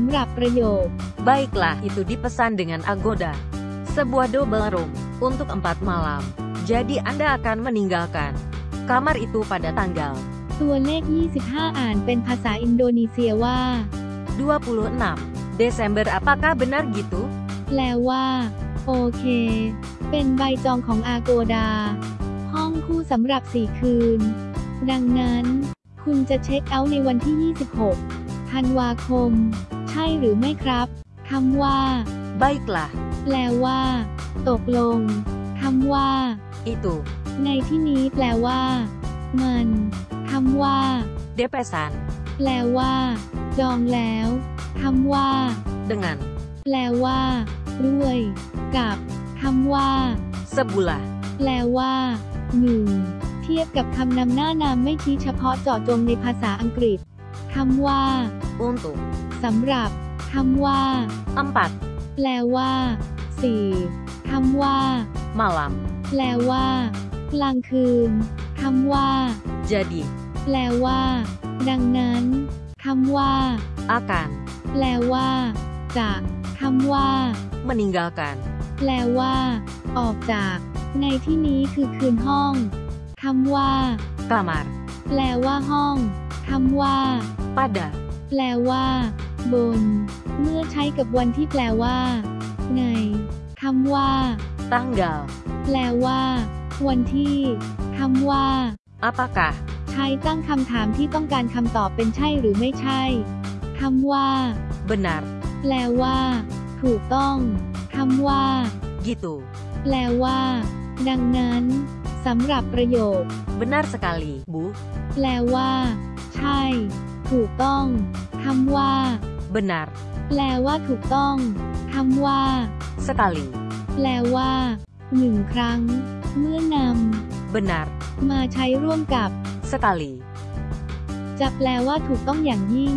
ำหรับประโยค Baiklah, itu dipesan dengan Agoda. Sebuah double room untuk empat malam. Jadi Anda akan meninggalkan kamar itu pada tanggal ตัวเลข 25 อ่านเป็นภาษาอินโดนีเซียว่า 26 Desember. Apakah benar gitu? แปลว่า โอเค เป็นใบจองของอาโกดา ห้องคู่สำหรับ 4 คืน ดังนั้น คุณจะเช็คเอาท์ในวันที่ 26 ธันวาคม ใช่หรือไม่ครับคำว่า Baiklah, แปลว่า ตกลงคำว่า itu ในที่นี้แปลว่า มันคำว่า depesan แปลว่า จองแล้วคำว่า dengan แปลว่า ด้วย กับคำว่า sebuah แปลว่าหนึ่งเทียบกับคำนำหน้านามไม่ชี้เฉพาะเจาะจงในภาษาอังกฤษคำว่า untuk สำหรับคำว่า empat แปลว่าสี่คำว่า malam. แปลว่า กลางคืนคำว่า Jadi แปลว่า ดังนั้นคำว่า akan แปลว่าจะคำว่า meninggalkan แปลว่า ออกจาก ในที่นี้คือคืนห้องคำว่า kamar แปลว่าห้องคำว่า pada แปลว่า บน เมื่อใช้กับวันที่แปลว่าในคำว่า tanggal แปลว่า วันที่คำว่า apakah ใช้ตั้งคำถามที่ต้องการคำตอบเป็นใช่หรือไม่ใช่คำว่า benar แปลว่า ถูกต้องคำว่า gitu แปลว่า ดังนั้นสำหรับประโยค benar sekali Bu แปลว่า ใช่ ถูกต้องคำว่า benar แปลว่าถูกต้องคำว่า sekali แปลว่าหนึ่งครั้ง เมื่อน benar ำมาใช้ร่วมกับ sekali จะแปลว่าถูกต้องอย่างยิ่ง